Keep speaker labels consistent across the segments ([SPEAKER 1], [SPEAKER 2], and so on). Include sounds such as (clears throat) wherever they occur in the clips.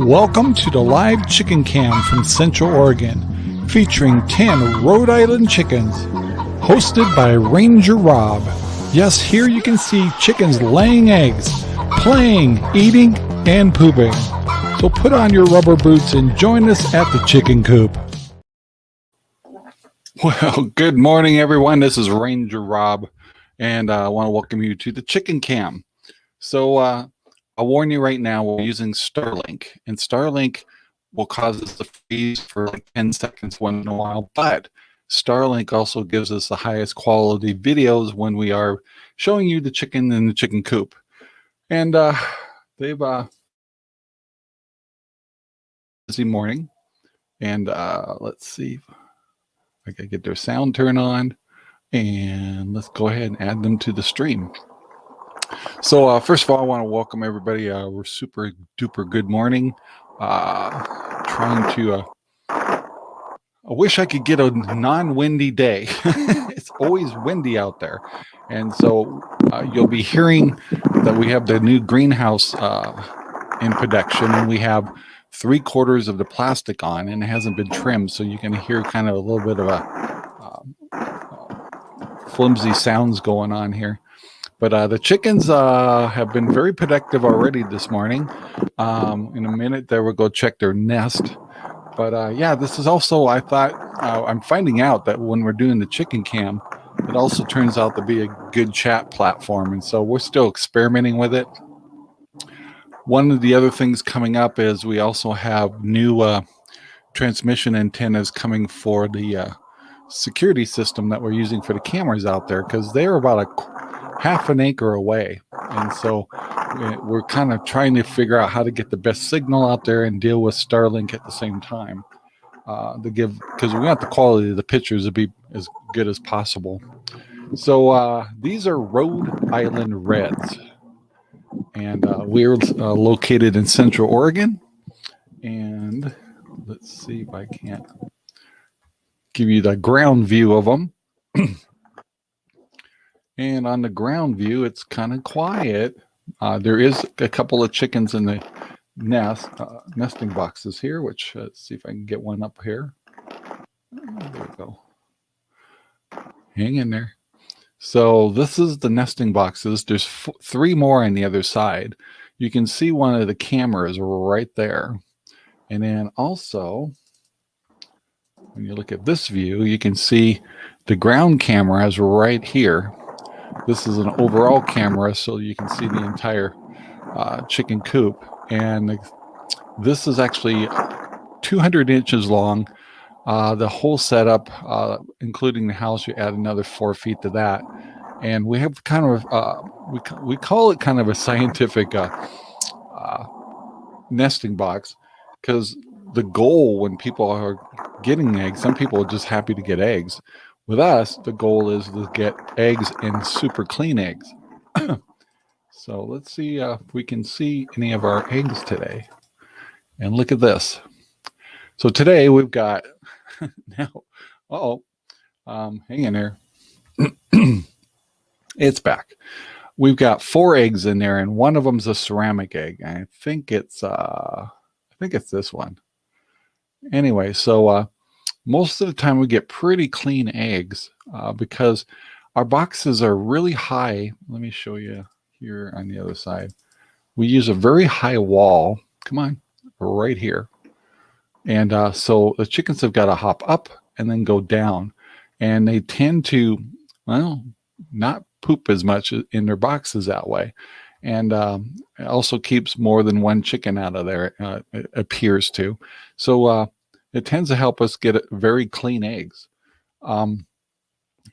[SPEAKER 1] Welcome to the live chicken cam from Central Oregon, featuring 10 Rhode Island chickens, hosted by Ranger Rob. Yes, here you can see chickens laying eggs, playing, eating, and pooping. So put on your rubber boots and join us at the chicken coop. Well, good morning, everyone. This is Ranger Rob, and uh, I want to welcome you to the chicken cam. So, uh, I'll warn you right now, we're using Starlink, and Starlink will cause us to freeze for like 10 seconds once in a while, but Starlink also gives us the highest quality videos when we are showing you the chicken in the chicken coop. And uh, they've uh, busy morning, and uh, let's see, I gotta get their sound turned on, and let's go ahead and add them to the stream. So uh, first of all, I want to welcome everybody. Uh, we're super duper good morning. Uh, trying to. Uh, I wish I could get a non-windy day. (laughs) it's always windy out there, and so uh, you'll be hearing that we have the new greenhouse uh, in production, and we have three quarters of the plastic on, and it hasn't been trimmed, so you can hear kind of a little bit of a um, flimsy sounds going on here. But uh, the chickens uh, have been very productive already this morning. Um, in a minute, they will go check their nest. But uh, yeah, this is also, I thought, uh, I'm finding out that when we're doing the chicken cam, it also turns out to be a good chat platform. And so we're still experimenting with it. One of the other things coming up is we also have new uh, transmission antennas coming for the uh, security system that we're using for the cameras out there because they're about a half an acre away. And so we're kind of trying to figure out how to get the best signal out there and deal with Starlink at the same time uh, to give, because we want the quality of the pictures to be as good as possible. So uh, these are Rhode Island Reds. And uh, we're uh, located in Central Oregon. And let's see if I can't give you the ground view of them. (clears throat) And on the ground view, it's kind of quiet. Uh, there is a couple of chickens in the nest, uh, nesting boxes here, which uh, let's see if I can get one up here. There we go. Hang in there. So this is the nesting boxes. There's three more on the other side. You can see one of the cameras right there. And then also, when you look at this view, you can see the ground cameras right here. This is an overall camera, so you can see the entire uh, chicken coop. And this is actually 200 inches long. Uh, the whole setup, uh, including the house, you add another four feet to that. And we have kind of, uh, we, we call it kind of a scientific uh, uh, nesting box because the goal when people are getting eggs, some people are just happy to get eggs. With us, the goal is to get eggs and super clean eggs. (clears throat) so let's see uh, if we can see any of our eggs today. And look at this. So today we've got, (laughs) now, uh oh um, hang in there. (clears throat) it's back. We've got four eggs in there and one of them's a ceramic egg. I think it's, uh, I think it's this one. Anyway, so uh, most of the time we get pretty clean eggs uh, because our boxes are really high. Let me show you here on the other side. We use a very high wall. Come on, right here. And uh, so the chickens have got to hop up and then go down. And they tend to, well, not poop as much in their boxes that way. And um, also keeps more than one chicken out of there, uh, it appears to. So uh, it tends to help us get very clean eggs. Um,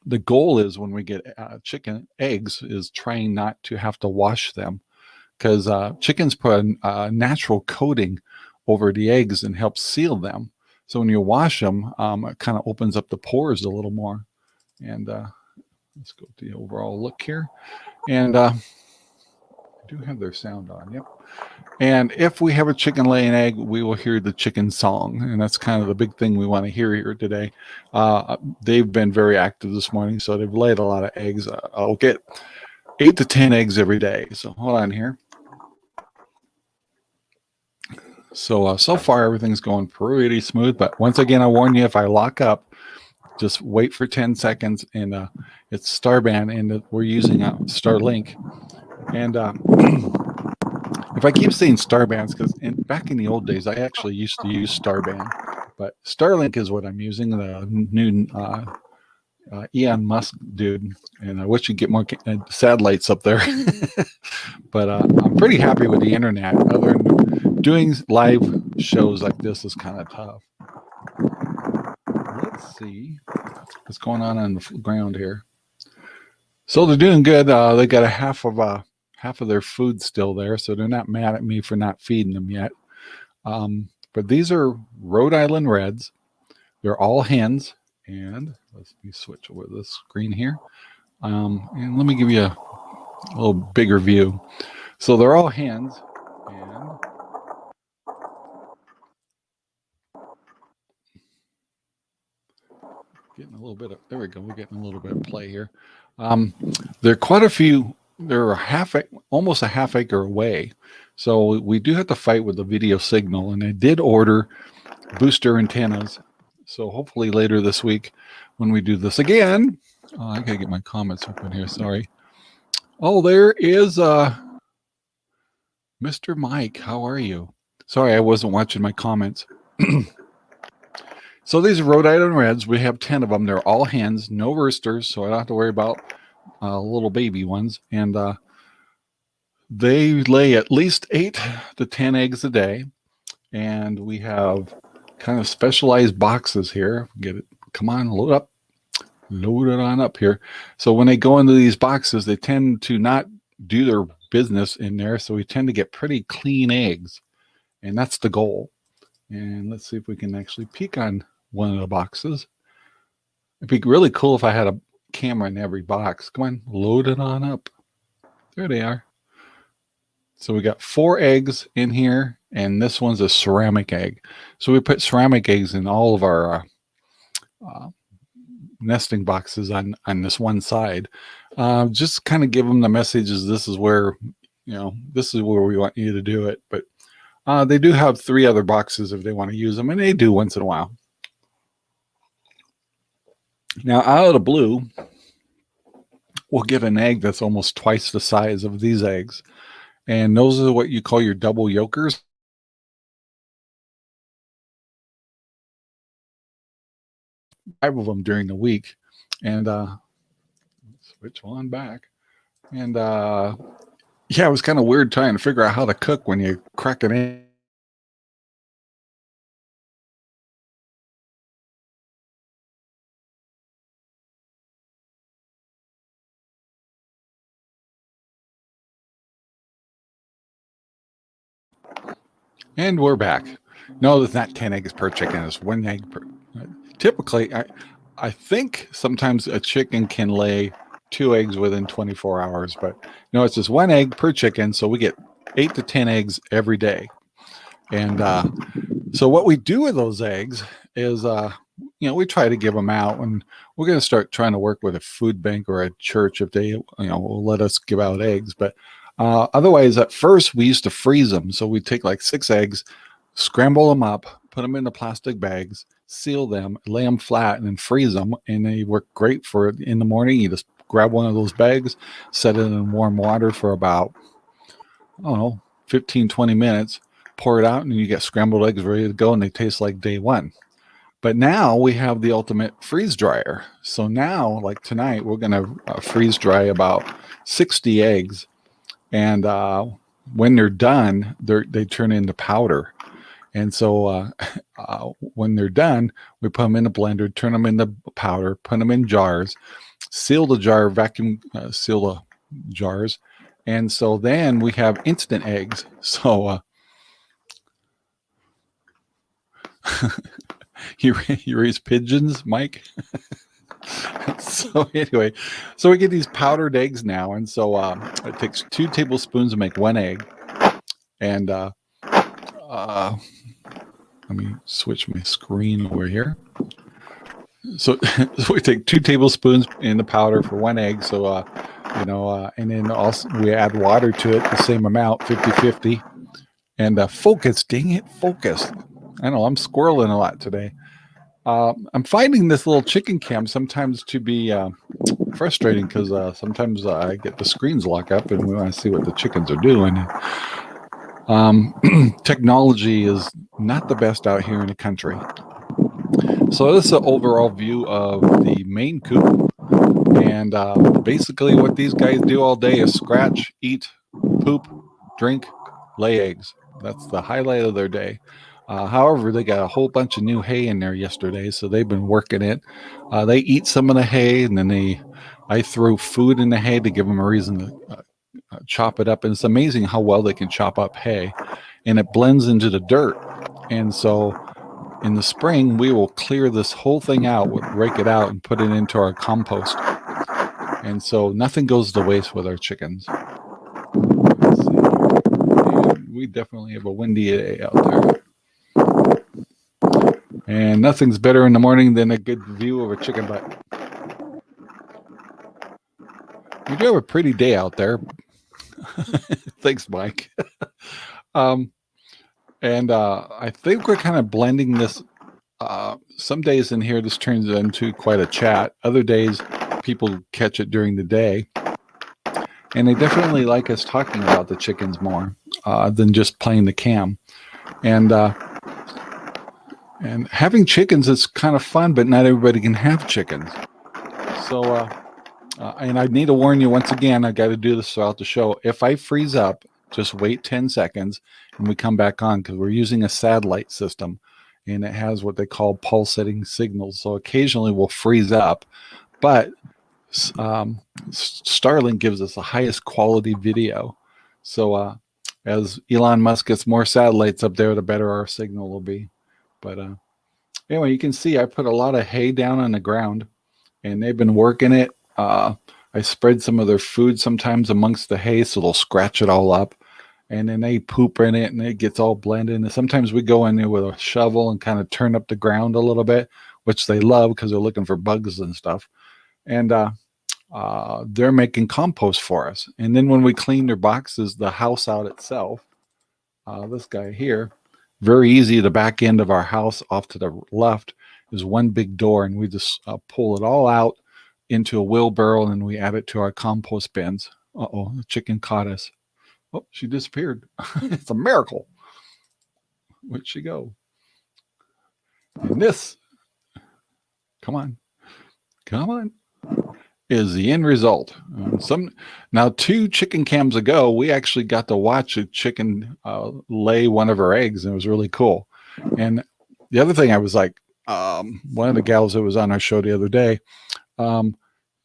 [SPEAKER 1] the goal is when we get uh, chicken eggs is trying not to have to wash them because uh, chickens put a, a, natural coating over the eggs and helps seal them. So when you wash them, um, it kind of opens up the pores a little more. And uh, let's go to the overall look here. And uh, I do have their sound on. Yep. And if we have a chicken laying egg, we will hear the chicken song. And that's kind of the big thing we want to hear here today. Uh, they've been very active this morning, so they've laid a lot of eggs. Uh, I'll get eight to 10 eggs every day. So hold on here. So, uh, so far everything's going pretty smooth, but once again, I warn you, if I lock up, just wait for 10 seconds and uh, it's Starband and we're using uh, Starlink. And uh, (clears throat) if I keep saying Starbands, because back in the old days, I actually used to use Starband, but Starlink is what I'm using, the new uh, uh, Elon Musk dude, and I wish you'd get more uh, satellites up there. (laughs) (laughs) but uh, I'm pretty happy with the internet. Other than doing live shows like this is kind of tough. Let's see what's going on on the ground here. So they're doing good. Uh, they got a half of uh, half of their food still there, so they're not mad at me for not feeding them yet. Um, but these are Rhode Island Reds. They're all hens, and let's me switch over the screen here. Um, and let me give you a, a little bigger view. So they're all hens, and getting a little bit of there we go. We're getting a little bit of play here. Um, there are quite a few. They're a half, almost a half acre away. So we do have to fight with the video signal, and I did order booster antennas so hopefully later this week when we do this again, oh, I gotta get my comments open here. Sorry. Oh, there is uh, Mr. Mike. How are you? Sorry, I wasn't watching my comments. (clears throat) so these Rhode Island Reds. We have 10 of them. They're all hens, no roosters, so I don't have to worry about uh, little baby ones. And uh, they lay at least eight to 10 eggs a day. And we have kind of specialized boxes here. Get it. Come on, load up. Load it on up here. So when they go into these boxes, they tend to not do their business in there. So we tend to get pretty clean eggs. And that's the goal. And let's see if we can actually peek on one of the boxes. It'd be really cool if I had a camera in every box. Come on, load it on up. There they are. So we got four eggs in here, and this one's a ceramic egg. So we put ceramic eggs in all of our uh, uh, nesting boxes on, on this one side. Uh, just kind of give them the messages, this is where, you know, this is where we want you to do it. But uh, they do have three other boxes if they want to use them, and they do once in a while. Now, out of the blue, we'll get an egg that's almost twice the size of these eggs. And those are what you call your double yolkers. Five of them during the week. And uh, switch one back. And uh, yeah, it was kind of weird trying to figure out how to cook when you crack an egg. And we're back. No, it's not 10 eggs per chicken. It's one egg per. Typically, I, I think sometimes a chicken can lay two eggs within 24 hours, but no, it's just one egg per chicken. So we get eight to 10 eggs every day. And uh, so what we do with those eggs is, uh, you know, we try to give them out and we're going to start trying to work with a food bank or a church if they, you know, will let us give out eggs. But uh, otherwise, at first, we used to freeze them. So we'd take like six eggs, scramble them up, put them into plastic bags, seal them, lay them flat, and then freeze them. And they work great for in the morning. You just grab one of those bags, set it in warm water for about, I don't know, 15, 20 minutes, pour it out, and you get scrambled eggs ready to go, and they taste like day one. But now we have the ultimate freeze dryer. So now, like tonight, we're going to uh, freeze dry about 60 eggs and uh, when they're done, they they turn into powder. And so uh, (laughs) uh, when they're done, we put them in a blender, turn them into powder, put them in jars, seal the jar, vacuum uh, seal the jars. And so then we have instant eggs. (laughs) So uh, (laughs) you, you raise pigeons, Mike? (laughs) so anyway, so we get these powdered eggs now. And so um, it takes two tablespoons to make one egg. And uh, uh, let me switch my screen over here. So, (laughs) so we take two tablespoons in the powder for one egg. So, uh, you know, uh, and then also we add water to it, the same amount, 50-50. And uh, focus, dang it, focus. I know I'm squirreling a lot today. Uh, I'm finding this little chicken cam sometimes to be uh, frustrating because uh, sometimes I get the screens lock up and we want to see what the chickens are doing. Um, (clears throat) technology is not the best out here in the country. So this is an overall view of the main coop. And uh, basically what these guys do all day is scratch, eat, poop, drink, lay eggs. That's the highlight of their day. Uh, however, they got a whole bunch of new hay in there yesterday, so they've been working it. Uh, they eat some of the hay, and then they, I throw food in the hay to give them a reason to uh, uh, chop it up. And it's amazing how well they can chop up hay, and it blends into the dirt. And so, in the spring, we will clear this whole thing out, rake it out, and put it into our compost. And so, nothing goes to waste with our chickens. We definitely have a windy day out there. And nothing's better in the morning than a good view of a chicken butt. We do have a pretty day out there. (laughs) Thanks, Mike. (laughs) um, and uh, I think we're kind of blending this. Uh, some days in here, this turns into quite a chat. Other days, people catch it during the day. And they definitely like us talking about the chickens more uh, than just playing the cam. And uh, and having chickens is kind of fun, but not everybody can have chickens. So, uh, uh, and I need to warn you once again, I got to do this throughout the show. If I freeze up, just wait 10 seconds and we come back on because we're using a satellite system and it has what they call pulsating signals. So occasionally we'll freeze up, but um, Starlink gives us the highest quality video. So uh, as Elon Musk gets more satellites up there, the better our signal will be. But uh, anyway, you can see I put a lot of hay down on the ground and they've been working it. Uh, I spread some of their food sometimes amongst the hay so they'll scratch it all up. And then they poop in it and it gets all blended. And sometimes we go in there with a shovel and kind of turn up the ground a little bit, which they love because they're looking for bugs and stuff. And uh, uh, they're making compost for us. And then when we clean their boxes, the house out itself, uh, this guy here, very easy. The back end of our house off to the left is one big door and we just uh, pull it all out into a wheelbarrow and we add it to our compost bins. Uh-oh, the chicken caught us. Oh, she disappeared. (laughs) it's a miracle. Where'd she go? And this, come on, come on is the end result. Um, some now two chicken cams ago, we actually got to watch a chicken uh, lay one of her eggs, and it was really cool. And the other thing I was like, um, one of the gals that was on our show the other day, um,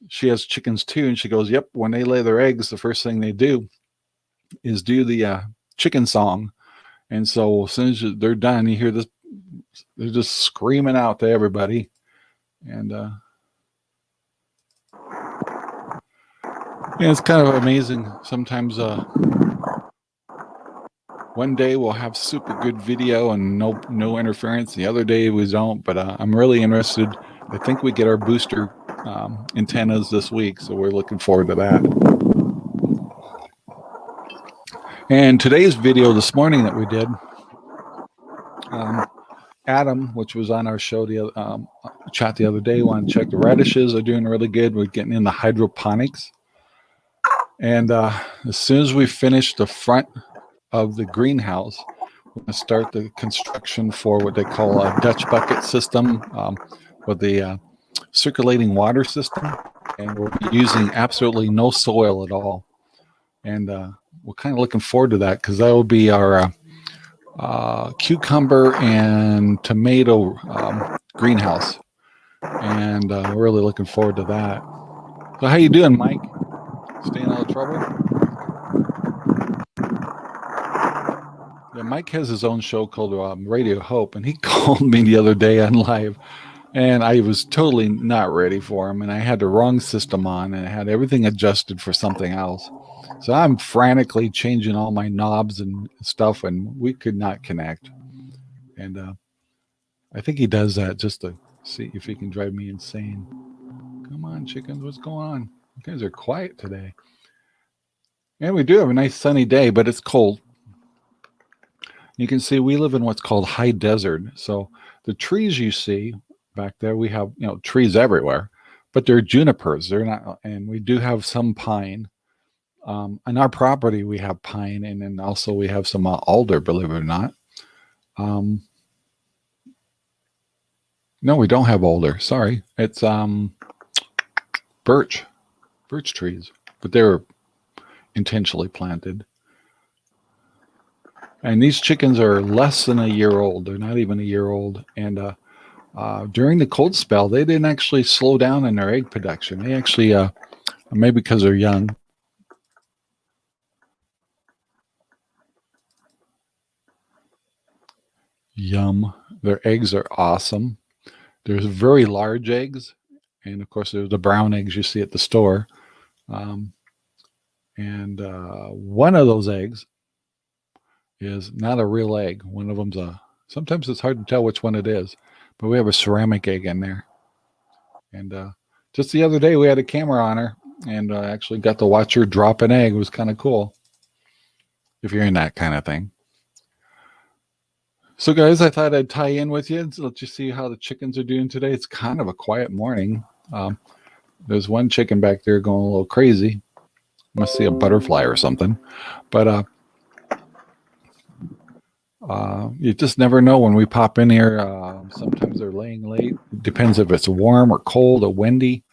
[SPEAKER 1] she has chickens too, and she goes, "Yep, when they lay their eggs, the first thing they do is do the uh, chicken song." And so as soon as they're done, you hear this, they're just screaming out to everybody, and uh, Yeah, it's kind of amazing. Sometimes uh, one day we'll have super good video and no no interference. The other day we don't, but uh, I'm really interested. I think we get our booster um, antennas this week, so we're looking forward to that. And today's video this morning that we did, um, Adam, which was on our show the um, chat the other day, wanted to check the radishes are doing really good. We're getting in the hydroponics. And uh, as soon as we finish the front of the greenhouse, we're going to start the construction for what they call a Dutch bucket system um, with the uh, circulating water system. And we'll be using absolutely no soil at all. And uh, we're kind of looking forward to that because that will be our uh, uh, cucumber and tomato um, greenhouse. And uh, we're really looking forward to that. So how you doing, Mike? Staying out of trouble? Yeah, Mike has his own show called um, Radio Hope, and he (laughs) called me the other day on live, and I was totally not ready for him, and I had the wrong system on, and I had everything adjusted for something else. So I'm frantically changing all my knobs and stuff, and we could not connect. And uh, I think he does that just to see if he can drive me insane. Come on, chickens, what's going on? You guys are quiet today. And we do have a nice sunny day, but it's cold. You can see we live in what's called high desert. So the trees you see back there, we have, you know, trees everywhere, but they're junipers. They're not, and we do have some pine. Um, on our property, we have pine and then also we have some uh, alder, believe it or not. Um, no, we don't have alder. Sorry. It's um, birch, birch trees, but they're intentionally planted. And these chickens are less than a year old. They're not even a year old. And uh, uh, during the cold spell, they didn't actually slow down in their egg production. They actually, uh, maybe because they're young, Yum. Their eggs are awesome. There's very large eggs. And of course, there's the brown eggs you see at the store. Um, and uh, one of those eggs is not a real egg. One of them's a, sometimes it's hard to tell which one it is, but we have a ceramic egg in there. And uh, just the other day, we had a camera on her and uh, actually got to watch her drop an egg. It was kind of cool if you're in that kind of thing. So guys, I thought I'd tie in with you. let you see how the chickens are doing today. It's kind of a quiet morning. Um, there's one chicken back there going a little crazy. Must see a butterfly or something. But uh, uh, you just never know when we pop in here. Uh, sometimes they're laying late. Depends if it's warm or cold or windy.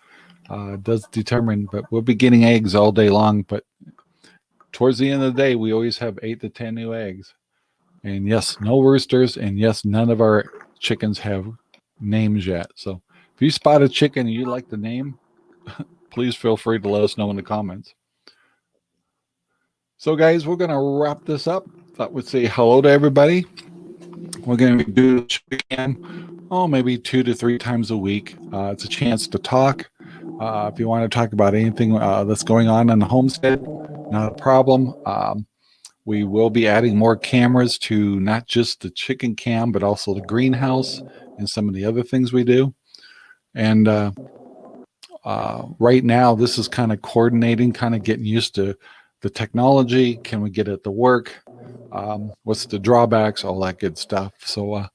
[SPEAKER 1] Uh, does determine, but we'll be getting eggs all day long. But towards the end of the day, we always have eight to 10 new eggs. And yes, no roosters. And yes, none of our chickens have names yet. So if you spot a chicken and you like the name, (laughs) please feel free to let us know in the comments. So guys, we're going to wrap this up. Thought we'd say hello to everybody. We're going to do this again, oh, maybe two to three times a week. Uh, it's a chance to talk. Uh, if you want to talk about anything uh, that's going on in the homestead, not a problem. Um, we will be adding more cameras to not just the chicken cam, but also the greenhouse and some of the other things we do. And uh, uh, right now, this is kind of coordinating, kind of getting used to the technology. Can we get it to work? Um, what's the drawbacks? All that good stuff. So uh,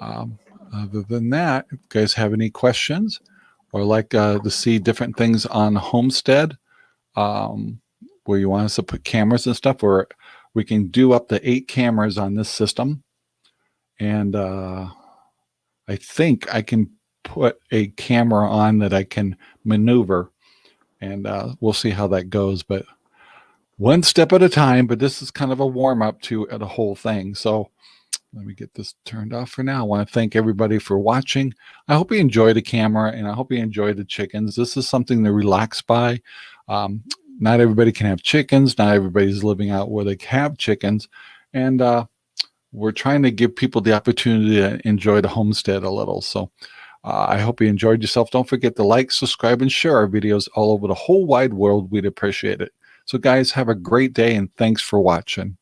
[SPEAKER 1] um, other than that, if you guys have any questions or like uh, to see different things on Homestead, um, where you want us to put cameras and stuff, or we can do up to eight cameras on this system. And uh, I think I can put a camera on that I can maneuver and uh, we'll see how that goes. But one step at a time, but this is kind of a warm up to the whole thing. So let me get this turned off for now. I want to thank everybody for watching. I hope you enjoy the camera and I hope you enjoy the chickens. This is something to relax by. Um, not everybody can have chickens. Not everybody's living out where they have chickens. And uh, we're trying to give people the opportunity to enjoy the homestead a little. So uh, I hope you enjoyed yourself. Don't forget to like, subscribe, and share our videos all over the whole wide world. We'd appreciate it. So guys, have a great day and thanks for watching.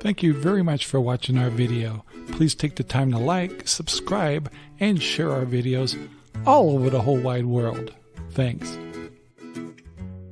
[SPEAKER 2] Thank you very much for watching our video. Please take the time to like, subscribe, and share our videos all over the whole wide world. Thanks.